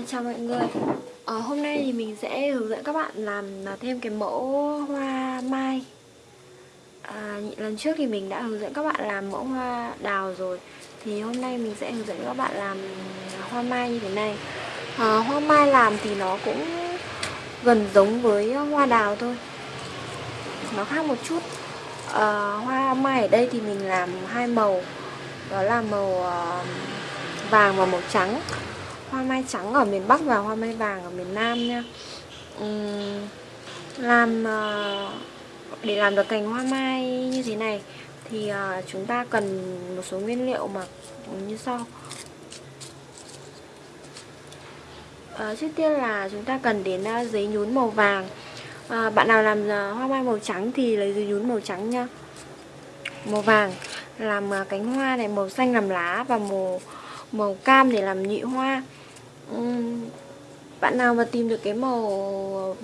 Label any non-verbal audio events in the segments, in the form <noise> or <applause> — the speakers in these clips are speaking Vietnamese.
À, chào mọi người. À, Hôm nay thì mình sẽ hướng dẫn các bạn làm thêm cái mẫu hoa mai. À, Lần trước thì mình đã hướng dẫn các bạn làm mẫu hoa đào rồi. Thì hôm nay mình sẽ hướng dẫn các bạn làm hoa mai như thế này. À, Hoa mai làm thì nó cũng gần giống với hoa đào thôi. Nó khác một chút. À, Hoa mai ở đây thì mình làm hai màu. Đó là màu vàng và màu trắng hoa mai trắng ở miền Bắc và hoa mai vàng ở miền Nam nha. Uhm, làm uh, để làm được cành hoa mai như thế này thì uh, chúng ta cần một số nguyên liệu mà như sau. Uh, trước tiên là chúng ta cần đến uh, giấy nhún màu vàng. Uh, bạn nào làm uh, hoa mai màu trắng thì lấy giấy nhún màu trắng nha. Màu vàng làm uh, cánh hoa này màu xanh làm lá và màu màu cam để làm nhị hoa bạn nào mà tìm được cái màu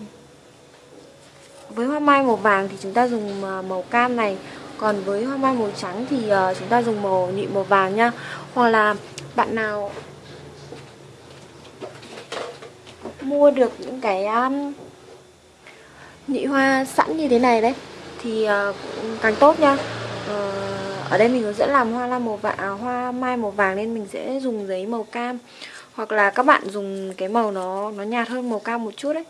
với hoa mai màu vàng thì chúng ta dùng à, màu cam này. Còn với hoa mai màu trắng thì à, chúng ta dùng màu nhị màu vàng nha. Hoặc là bạn nào mua được những cái à, nhị hoa sẵn như thế này đấy thì càng tốt nha. Ờ, ở đây mình hướng dẫn làm hoa la màu vàng à, hoa mai màu vàng nên mình sẽ dùng giấy màu cam hoặc là các bạn dùng cái màu nó nó nhạt hơn màu cam một chút đấy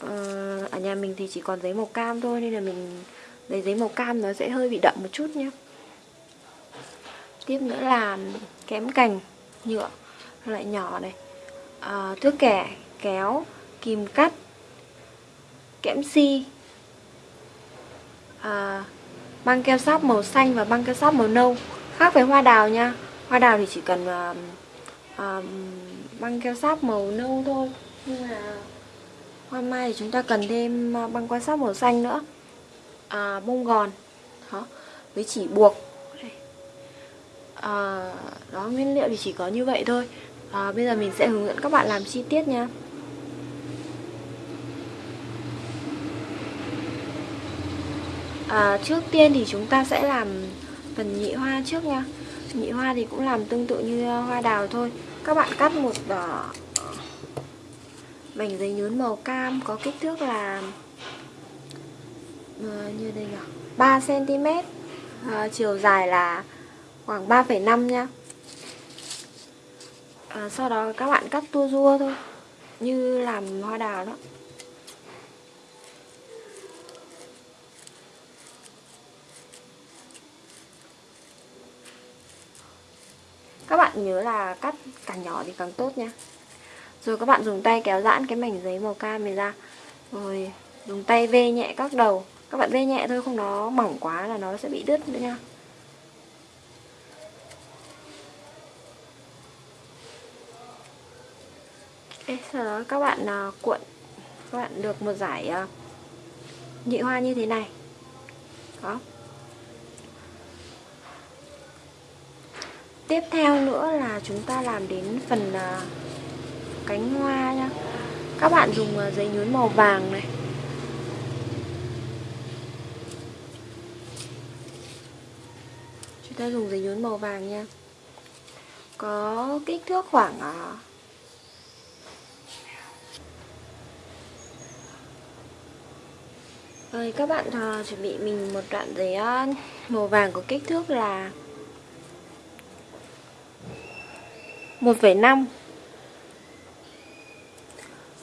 ờ, ở nhà mình thì chỉ còn giấy màu cam thôi nên là mình lấy giấy màu cam nó sẽ hơi bị đậm một chút nhé tiếp nữa là kém cành nhựa loại nhỏ này. À, thước kẻ kéo kìm cắt kẽm si. À, băng keo sáp màu xanh và băng keo sáp màu nâu. Khác với hoa đào nha hoa đào thì chỉ cần uh, băng keo sáp màu nâu thôi. Nhưng mà hoa mai thì chúng ta cần thêm ờ, băng quan sát màu xanh nữa. À, bông gòn. Đó với chỉ buộc. À, đó nguyên liệu thì chỉ có như vậy thôi. À, bây giờ mình sẽ hướng dẫn các bạn làm chi tiết nha. À, trước tiên thì chúng ta sẽ làm phần nhị hoa trước nha. Nhị hoa thì cũng làm tương tự như hoa đào thôi các bạn cắt một uh, mảnh giấy nhún màu cam có kích thước là uh, như đây nhỉ? 3 cm uh, chiều dài là khoảng 3,5 nha uh, sau đó các bạn cắt tua rua thôi. Như làm hoa đào đó. Các bạn nhớ là cắt càng nhỏ thì càng tốt nha. Rồi các bạn dùng tay kéo giãn cái mảnh giấy màu cam này ra. Rồi dùng tay vê nhẹ các đầu. Các bạn vê nhẹ thôi không nó mỏng quá là nó sẽ bị đứt nữa nha. Ê, sau đó các bạn uh, cuộn các bạn được một giải uh, nhị hoa như thế này. Đó. Tiếp theo nữa là chúng ta làm đến phần à, cánh hoa nha Các bạn dùng à, giấy nhún màu vàng này. Chúng ta dùng giấy nhún màu vàng nha. Có kích thước khoảng à, Rồi các bạn uh, chuẩn bị mình một đoạn giấy uh, màu vàng có kích thước là 1,5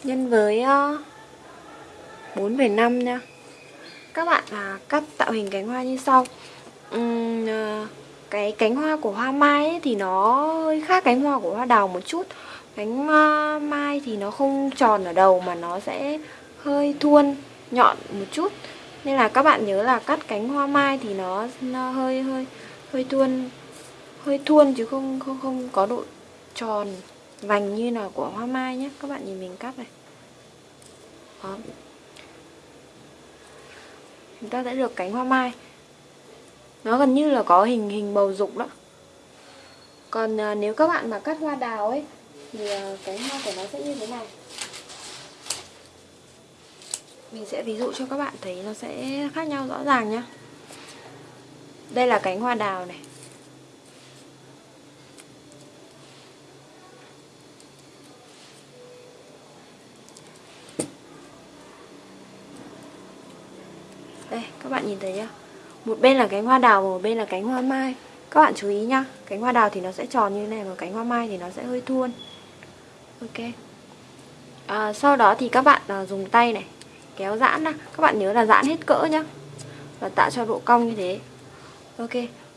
nhân với ờ, 4,5 nha. Các bạn à, cắt tạo hình cánh hoa như sau. Uhm, cái cánh hoa của hoa mai ấy, thì nó hơi khác cánh hoa của hoa đào một chút. Cánh hoa mai thì nó không tròn ở đầu mà nó sẽ hơi thuôn nhọn một chút. Nên là các bạn nhớ là cắt cánh hoa mai thì nó, nó hơi hơi hơi thuôn hơi thuôn chứ không không không có độ tròn vành như là của hoa mai nhé. Các bạn nhìn mình cắt này. Đó. Chúng ta đã được cánh hoa mai. Nó gần như là có hình hình bầu dục đó. Còn à, nếu các bạn mà cắt hoa đào ấy thì à, cánh hoa của nó sẽ như thế này. Mình sẽ ví dụ cho các bạn thấy nó sẽ khác nhau rõ ràng nhá. Đây là cánh hoa đào này. Đây các bạn nhìn thấy chưa? Một bên là cánh hoa đào một bên là cánh hoa mai. Các bạn chú ý nhá cánh hoa đào thì nó sẽ tròn như thế này và cánh hoa mai thì nó sẽ hơi thuôn ok. À, sau đó thì các bạn à, dùng tay này kéo giãn ra các bạn nhớ là giãn hết cỡ nhá và tạo cho độ cong như thế. Ok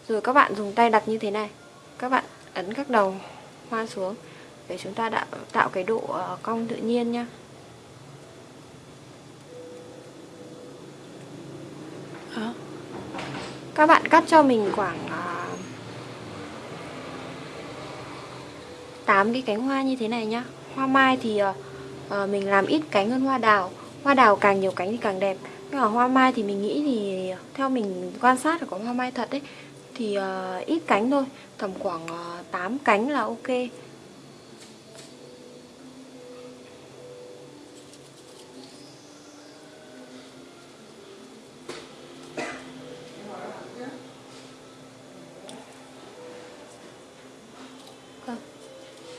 rồi các bạn dùng tay đặt như thế này. Các bạn ấn các đầu hoa xuống để chúng ta đã tạo cái độ à, cong tự nhiên nhá. Các bạn cắt cho mình khoảng à, uh, 8 cái cánh hoa như thế này nhá. Hoa mai thì uh, mình làm ít cánh hơn hoa đào. Hoa đào càng nhiều cánh thì càng đẹp. Nhưng mà hoa mai thì mình nghĩ thì theo mình quan sát là có hoa mai thật đấy thì uh, ít cánh thôi. Tầm khoảng uh, 8 cánh là ok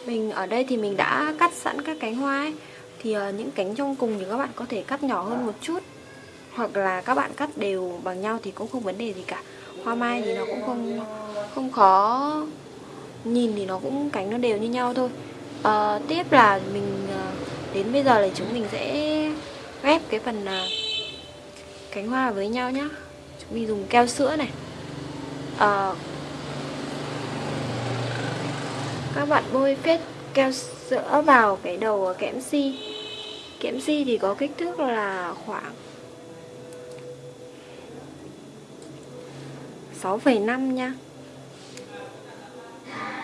Mình ở đây thì mình đã cắt sẵn các cánh hoa ấy. Thì uh, những cánh trong cùng thì các bạn có thể cắt nhỏ hơn một chút. Hoặc là các bạn cắt đều bằng nhau thì cũng không vấn đề gì cả. Hoa mai thì nó cũng không không khó Nhìn thì nó cũng cánh nó đều như nhau thôi. Uh, Tiếp là mình uh, đến bây giờ là chúng mình sẽ ghép cái phần uh, cánh hoa với nhau nhá. Chúng mình dùng keo sữa này. Uh, các bạn bôi phết keo sữa vào cái đầu kẽm si. Kẽm si thì có kích thước là khoảng 6,5 nha.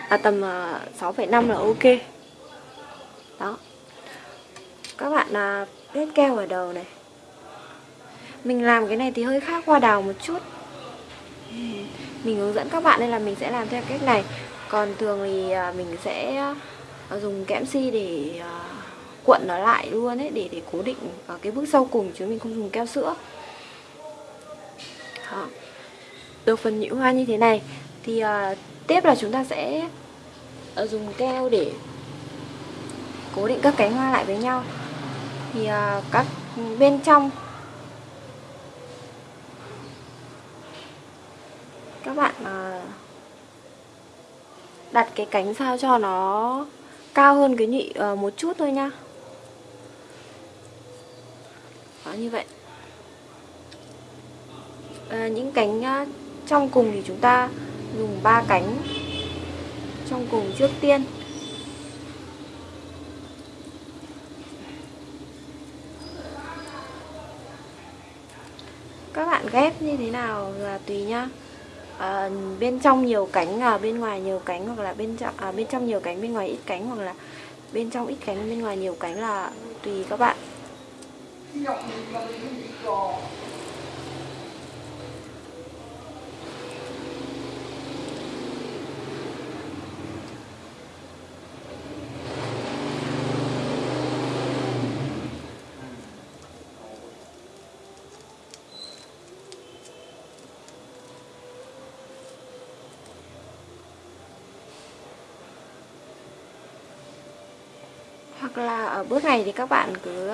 À, tầm ờ, 6,5 là ok. Đó. Các bạn là vết keo ở đầu này. Mình làm cái này thì hơi khác hoa đào một chút. Mình hướng dẫn các bạn nên là mình sẽ làm theo cách này. Còn thường thì à, mình sẽ Ờ, dùng kẽm si để ờ, cuộn nó lại luôn ấy để để cố định ở cái bước sau cùng chứ mình không dùng keo sữa Đó. được phần nhũ hoa như thế này thì uh, tiếp là chúng ta sẽ uh, dùng keo để cố định các cánh hoa lại với nhau thì uh, các bên trong các bạn uh, đặt cái cánh sao cho nó cao hơn cái nhị uh, một chút thôi nha. Đó như vậy. À, những cánh uh, trong cùng thì chúng ta dùng ba cánh trong cùng trước tiên. Các bạn ghép như thế nào là tùy nhá à, bên trong nhiều cánh à, bên ngoài nhiều cánh hoặc là bên trong à, bên trong nhiều cánh bên ngoài ít cánh hoặc là bên trong ít cánh bên ngoài nhiều cánh là tùy các bạn. Là ở bước này thì các bạn cứ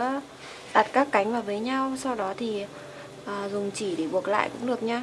đặt các cánh vào với nhau sau đó thì à, dùng chỉ để buộc lại cũng được nhá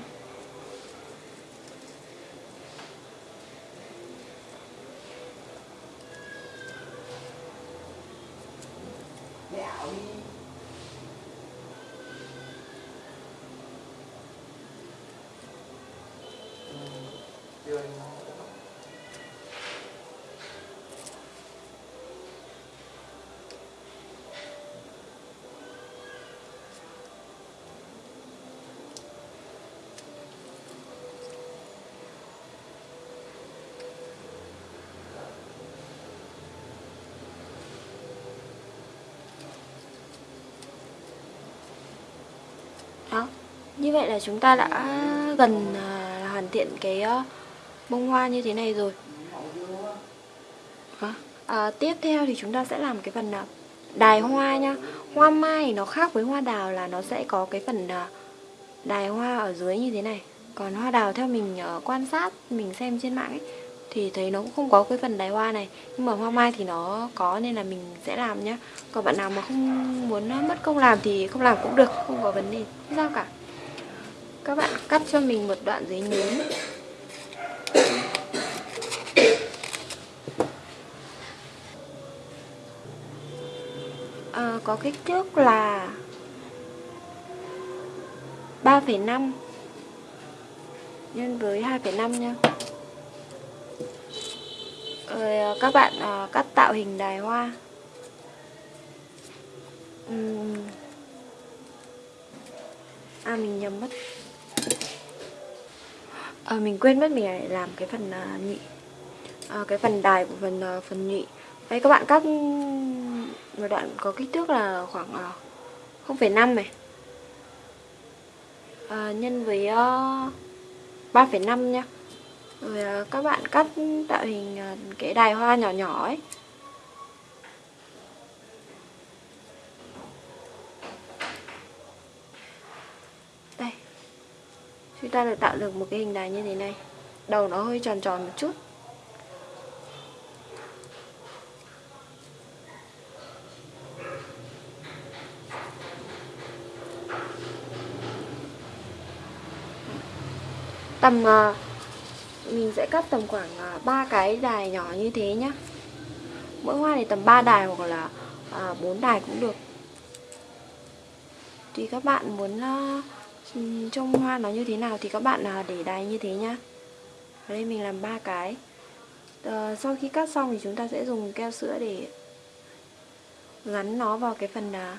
đó như vậy là chúng ta đã gần à, hoàn thiện cái uh, bông hoa như thế này rồi. À, tiếp theo thì chúng ta sẽ làm cái phần uh, đài hoa nha. Hoa mai nó khác với hoa đào là nó sẽ có cái phần uh, đài hoa ở dưới như thế này. Còn hoa đào theo mình uh, quan sát mình xem trên mạng ấy thì thấy nó cũng không có cái phần đài hoa này. Nhưng mà hoa mai thì nó có nên là mình sẽ làm nhá. Còn bạn nào mà không muốn mất công làm thì không làm cũng được không có vấn đề. Không sao cả các bạn cắt cho mình một đoạn giấy nhún à, ờ, có kích thước là 3,5 nhân với 2,5 nha. Rồi ờ, các bạn à, cắt tạo hình đài hoa. Uhm. à mình nhầm mất à, mình quên mất mình phải làm cái phần à, nhị. À, cái phần đài của phần à, phần nhị. Đây các bạn cắt một đoạn có kích thước là khoảng à, 0,5 này. À, nhân với uh, 3,5 nha rồi uh, các bạn cắt tạo hình uh, cái đài hoa nhỏ nhỏ ấy. Ta được tạo được một cái hình đài như thế này. Đầu nó hơi tròn tròn một chút. Tầm uh, mình sẽ cắt tầm khoảng à, uh, 3 cái đài nhỏ như thế nhá. Mỗi hoa thì tầm 3 đài hoặc là à, uh, 4 đài cũng được. Tùy các bạn muốn trong hoa nó như thế nào thì các bạn à, để đáy như thế nhá. Ở đây mình làm ba cái. À, sau khi cắt xong thì chúng ta sẽ dùng keo sữa để gắn nó vào cái phần à,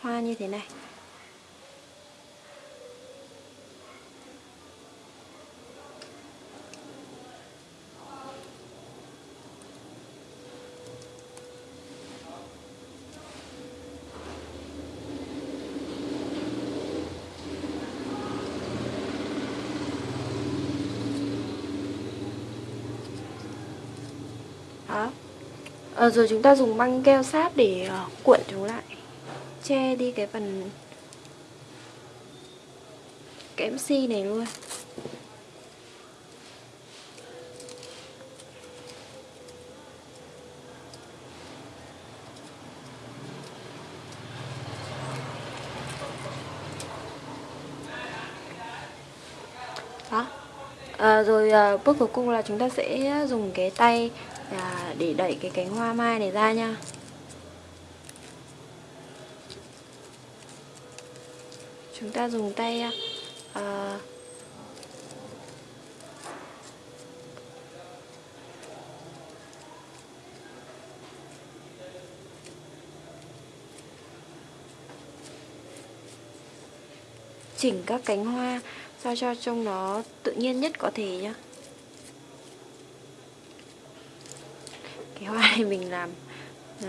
hoa như thế này Đó. À, rồi chúng ta dùng băng keo sáp để uh, cuộn chúng lại. Che đi cái phần cái si này luôn. Đó. À, Rồi à, bước cuối cùng là chúng ta sẽ dùng cái tay à, để đẩy cái cánh hoa mai này ra nha chúng ta dùng tay à, à chỉnh các cánh hoa sao cho trông nó tự nhiên nhất có thể nhé. Cái hoa này mình làm nó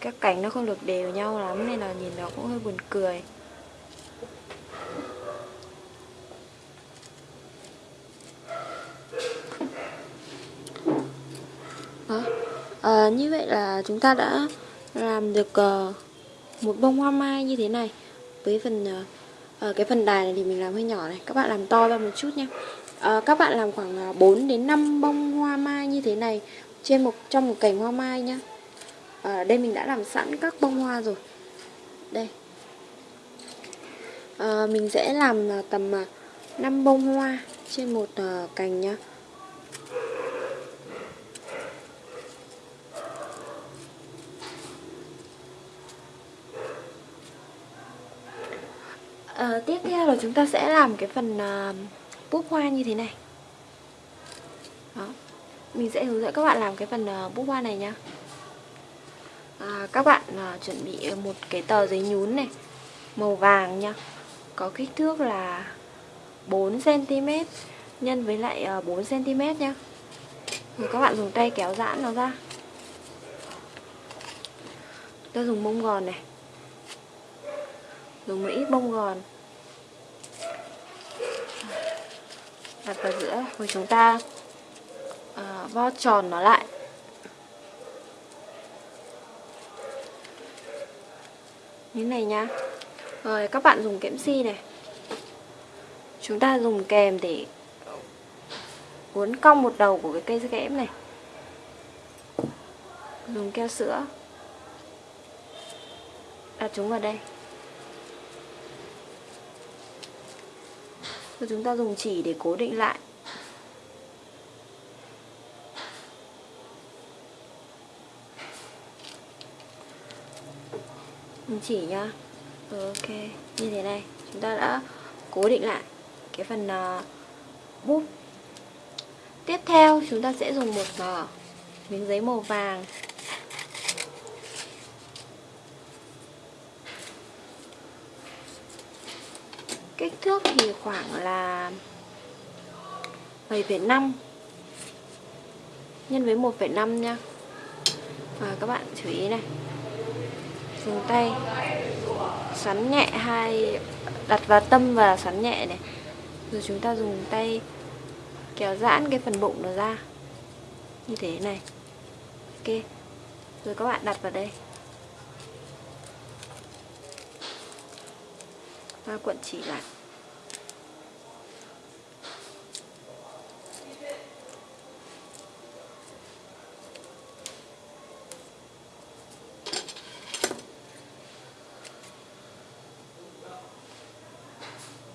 các cánh nó không được đều nhau lắm nên là nhìn nó cũng hơi buồn cười. Đó. À, như vậy là chúng ta đã làm được uh, một bông hoa mai như thế này. Với phần uh, cái phần đài này thì mình làm hơi nhỏ này. Các bạn làm to ra một chút nha à, các bạn làm khoảng ờ, 4 đến 5 bông hoa mai như thế này trên một trong một cành hoa mai nhá. À, đây mình đã làm sẵn các bông hoa rồi. Đây. À, mình sẽ làm tầm 5 bông hoa trên một uh, cành nhá. À, tiếp theo là chúng ta sẽ làm cái phần uh, búp hoa như thế này. Đó. Mình sẽ hướng dẫn các bạn làm cái phần ờ, búp hoa này nhá. À, Các bạn à, chuẩn bị một cái tờ giấy nhún này Màu vàng nha Có kích thước là 4cm Nhân với lại ờ, 4cm nhá. Rồi các bạn dùng tay kéo giãn nó ra. Ta dùng bông gòn này. Dùng một ít bông gòn. Đặt vào giữa rồi chúng ta à, vo tròn nó lại. Như này nha. Rồi các bạn dùng kẽm si này. Chúng ta dùng kèm để uốn cong một đầu của cái cây kẽm này. Dùng keo sữa. Đặt chúng vào đây. Rồi chúng ta dùng chỉ để cố định lại. Mình chỉ nhá. Ok Như thế này. Chúng ta đã cố định lại Cái phần à, uh, bút Tiếp theo chúng ta sẽ dùng một uh, miếng giấy màu vàng. Kích thước thì khoảng là 7,5 nhân với 1,5 nha. Và các bạn chú ý này dùng tay xoắn nhẹ hai đặt vào tâm và xoắn nhẹ này. Rồi chúng ta dùng tay kéo giãn cái phần bụng nó ra. Như thế này. Ok. Rồi các bạn đặt vào đây. Và quận chỉ lại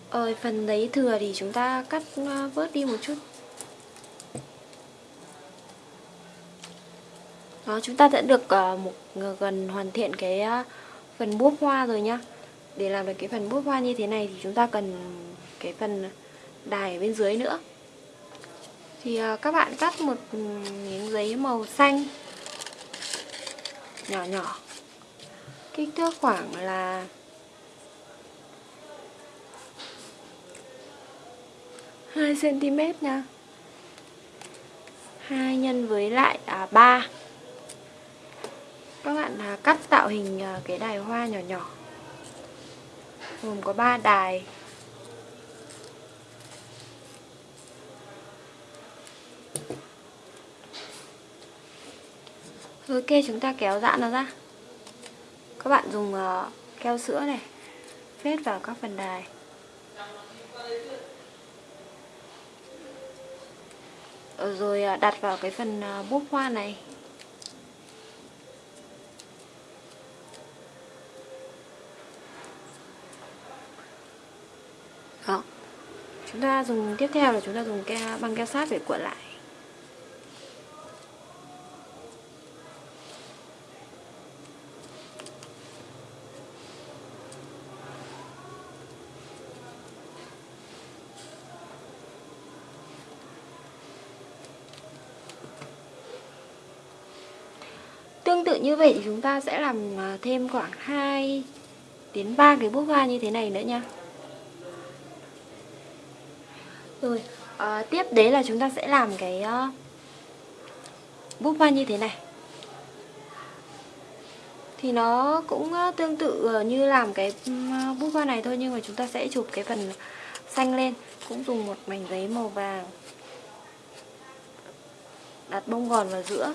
Ờ, phần giấy thừa thì chúng ta cắt ờ, vớt bớt đi một chút. Đó, chúng ta đã được uh, một ờ, gần hoàn thiện cái uh, phần búp hoa rồi nhá. Để làm được cái phần bút hoa như thế này thì chúng ta cần cái phần đài bên dưới nữa. Thì à, các bạn cắt một miếng giấy màu xanh Nhỏ nhỏ. Kích thước khoảng là 2 cm nha. 2 nhân với lại à, 3 các bạn à, cắt tạo hình à, cái đài hoa nhỏ nhỏ gồm có 3 đài. Ok chúng ta kéo giãn nó ra. Các bạn dùng uh, keo sữa này phết vào các phần đài. Rồi uh, đặt vào cái phần ờ, uh, bút hoa này. Đó chúng ta dùng, tiếp theo là chúng ta dùng keo băng keo sát để cuộn lại. Tương tự như vậy thì chúng ta sẽ làm à, thêm khoảng 2 đến 3 cái bút hoa như thế này nữa nha. Rồi, à, tiếp đấy là chúng ta sẽ làm cái uh, búp hoa như thế này. Thì nó cũng uh, tương tự uh, như làm cái uh, búp hoa này thôi Nhưng mà chúng ta sẽ chụp cái phần xanh lên Cũng dùng một mảnh giấy màu vàng. Đặt bông gòn vào giữa.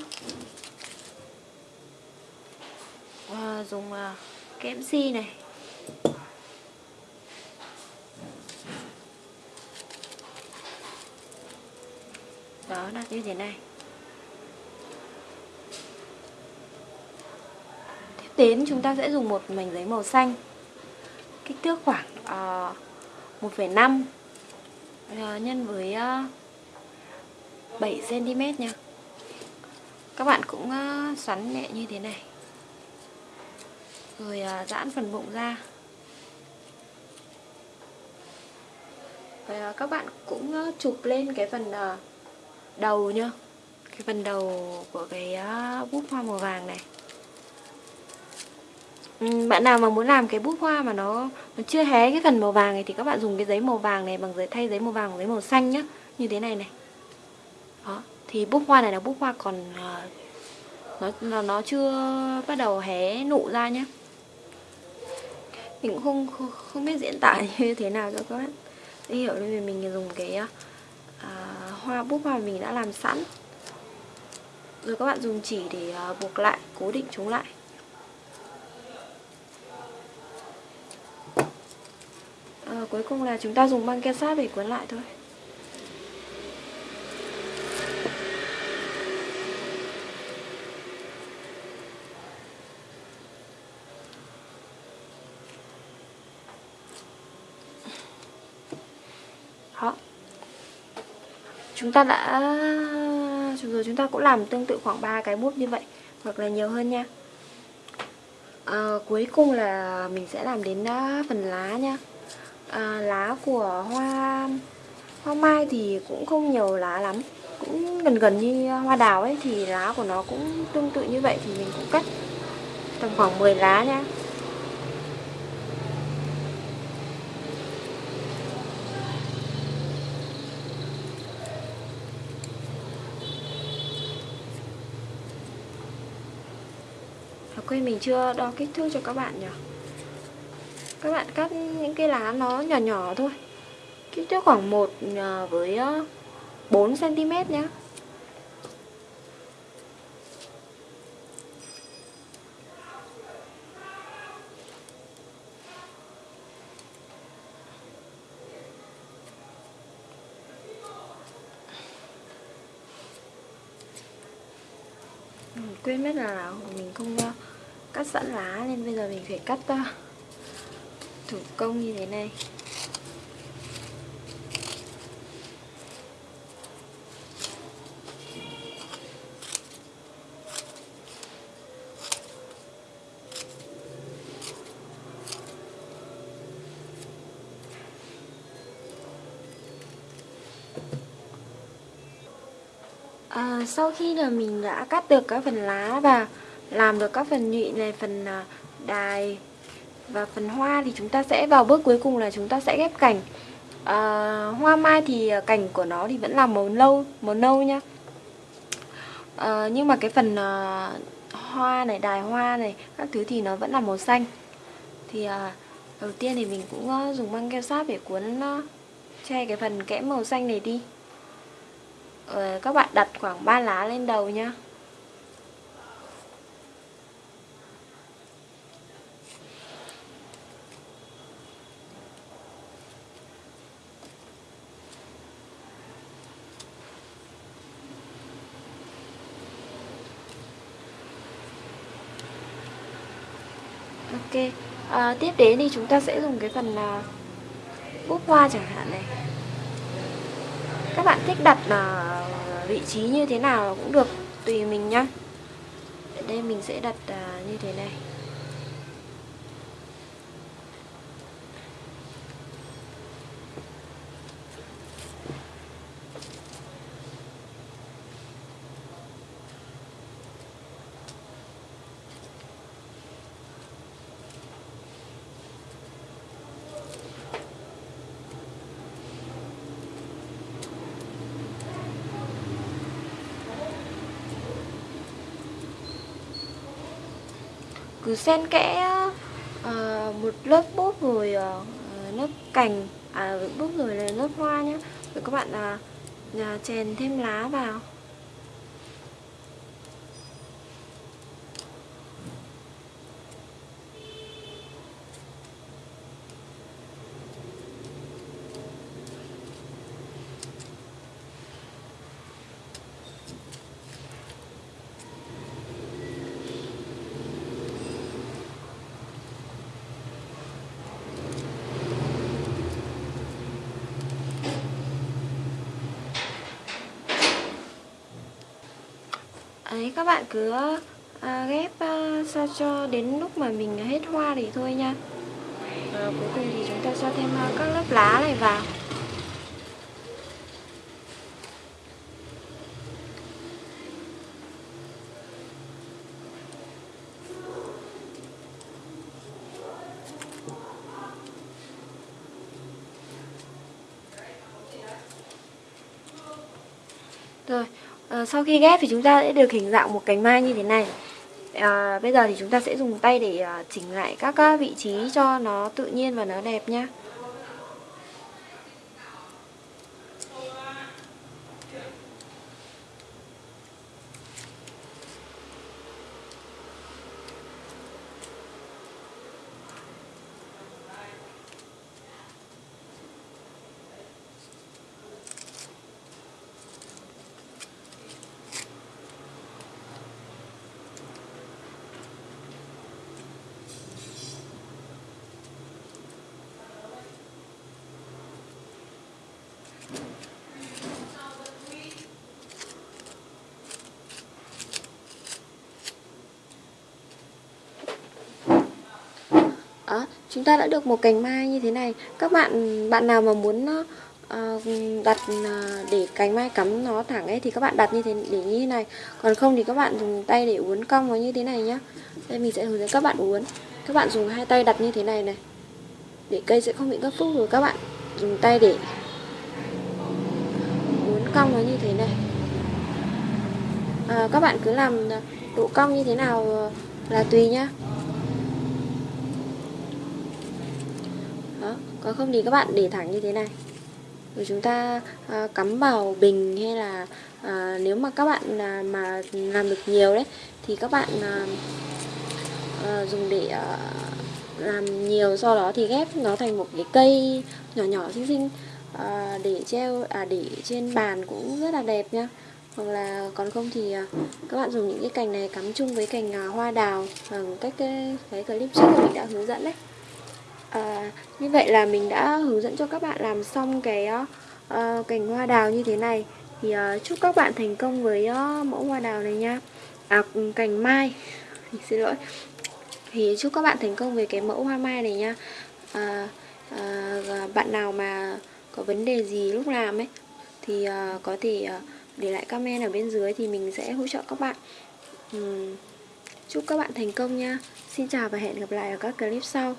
Uh, dùng uh, kẽm si này. Nó là như thế này. Tiếp đến chúng ta sẽ dùng một mảnh giấy màu xanh. Kích thước khoảng uh, 1,5 uh, nhân với uh, 7 cm nha. Các bạn cũng uh, xoắn nhẹ như thế này. Rồi uh, giãn phần bụng ra. Rồi ờ, các bạn cũng chụp lên cái phần đầu nhá. Cái phần đầu của cái bút hoa màu vàng này. Ừ, bạn nào mà muốn làm cái bút hoa mà nó, nó chưa hé cái phần màu vàng này thì các bạn dùng cái giấy màu vàng này bằng giấy thay giấy màu vàng giấy màu xanh nhá. Như thế này này. Đó thì bút hoa này là bút hoa còn à, nó nó nó chưa bắt đầu hé nụ ra nhé mình cũng không không, không biết diễn tả <laughs> như thế nào cho các bạn hiểu. Nên mình dùng cái uh, hoa bút hoa mình đã làm sẵn. Rồi các bạn dùng chỉ để à, buộc lại cố định chúng lại. À, cuối cùng là chúng ta dùng băng keo sát để cuốn lại thôi chúng ta đã rồi chúng ta cũng làm tương tự khoảng 3 cái búp như vậy hoặc là nhiều hơn nha. À, cuối cùng là mình sẽ làm đến ờ, phần lá nha. À, lá của hoa hoa mai thì cũng không nhiều lá lắm. Cũng gần gần như hoa đào ấy thì lá của nó cũng tương tự như vậy thì mình cũng cắt tầm khoảng 10 lá nha. Quên mình chưa đo kích thước cho các bạn nhỉ? Các bạn cắt những cái lá nó nhỏ nhỏ thôi. Kích thước khoảng 1 à, với à, 4cm nhé ừ, quên mất là mình không uh, sẵn lá nên bây giờ mình phải cắt uh, thủ công như thế này. À, sau khi là mình đã cắt được các phần lá và làm được các phần nhụy này, phần à, đài và phần hoa thì chúng ta sẽ vào bước cuối cùng là chúng ta sẽ ghép cành. À, hoa mai thì à, cành của nó thì vẫn là màu nâu, màu nâu nhá. À, nhưng mà cái phần à, hoa này, đài hoa này, các thứ thì nó vẫn là màu xanh. Thì à, đầu tiên thì mình cũng à, dùng băng keo sáp để cuốn che cái phần kẽm màu xanh này đi. à, các bạn đặt khoảng 3 lá lên đầu nhá Ok, à, tiếp đến thì chúng ta sẽ dùng cái phần ờ, à, bút hoa chẳng hạn này. Các bạn thích đặt là vị trí như thế nào cũng được tùy mình nhá. Ở đây mình sẽ đặt à, như thế này. Cứ xen kẽ uh, một lớp bút rồi ờ, uh, lớp cành à bút rồi là lớp hoa nhé rồi các bạn uh, chèn thêm lá vào. Đấy, các bạn cứ à, ghép à, sao cho đến lúc mà mình hết hoa thì thôi nha. À, cuối cùng thì chúng ta cho thêm à, các lớp lá này vào. Rồi, à, sau khi ghép thì chúng ta sẽ được hình dạng một cánh mai như thế này à, Bây giờ thì chúng ta sẽ dùng tay để ờ, chỉnh lại các vị trí cho nó tự nhiên và nó đẹp nhé. Đó chúng ta đã được một cành mai như thế này. Các bạn bạn nào mà muốn uh, đặt uh, để cành mai cắm nó thẳng ấy thì các bạn đặt như thế để như thế này. Còn không thì các bạn dùng tay để uốn cong nó như thế này nhá. Đây mình sẽ hướng dẫn các bạn uốn. Các bạn dùng hai tay đặt như thế này này. Để cây sẽ không bị gấp phúc rồi các bạn dùng tay để uốn cong nó như thế này. À, các bạn cứ làm độ cong như thế nào là tùy nhá đó còn không thì các bạn để thẳng như thế này. Rồi chúng ta à, cắm vào bình hay là à, nếu mà các bạn à, mà làm được nhiều đấy thì các bạn à, à, dùng để à, làm nhiều sau đó thì ghép nó thành một cái cây nhỏ nhỏ xinh xinh à, để treo à để trên bàn cũng rất là đẹp nhá. Hoặc là còn không thì à, các bạn dùng những cái cành này cắm chung với cành à, hoa đào bằng cách cái, cái clip trước mình đã hướng dẫn đấy à, như vậy là mình đã hướng dẫn cho các bạn làm xong cái uh, cành hoa đào như thế này. Thì uh, chúc các bạn thành công với uh, mẫu hoa đào này nha. À ừ, cành mai. <laughs> Xin lỗi. Thì chúc các bạn thành công với cái mẫu hoa mai này nha. À, à, bạn nào mà có vấn đề gì lúc làm ấy thì uh, có thể uh, để lại comment ở bên dưới thì mình sẽ hỗ trợ các bạn. Uhm, chúc các bạn thành công nha. Xin chào và hẹn gặp lại ở các clip sau.